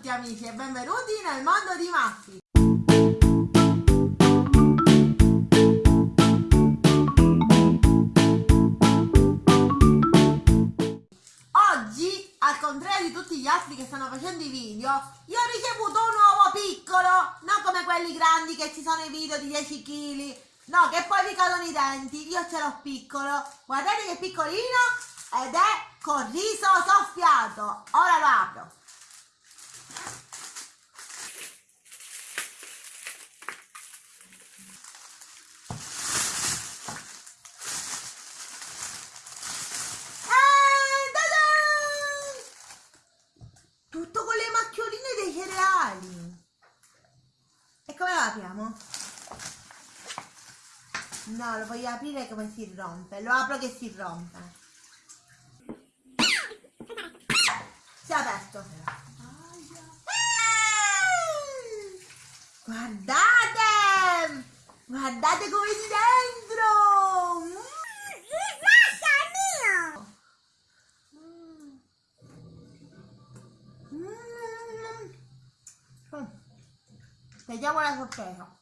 tutti amici e benvenuti nel mondo di Maffi. Oggi, al contrario di tutti gli altri che stanno facendo i video, io ho ricevuto un uovo piccolo, non come quelli grandi che ci sono i video di 10 kg, no, che poi vi cadono i denti, io ce l'ho piccolo, guardate che piccolino ed è con riso soffiato, ora lo apro. Eh, ta-da! Tutto con le macchioline dei cereali. E come lo apriamo? No, lo voglio aprire come si rompe. Lo apro che si rompe. Si è aperto. Guardate! Guardate come di dentro! Vediamo la sorpresa.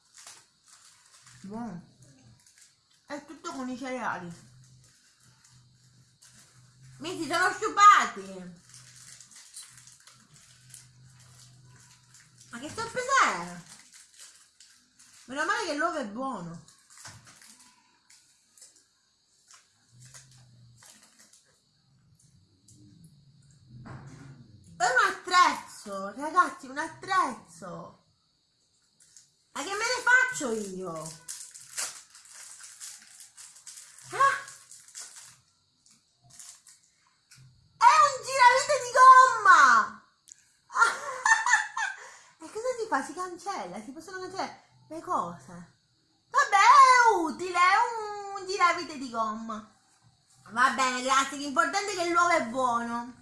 Buono. È tutto con i cereali. Mi si sono sciupati. Ma che sorpresa è? Meno male che l'uovo è buono. È un attrezzo, ragazzi, un attrezzo. Ma che me ne faccio io? Ah! È un giravite di gomma! e cosa si fa? Si cancella, si possono cancellare le cose. Vabbè, è utile, è un giravite di gomma. Va bene, grazie, l'importante è che l'uovo è buono.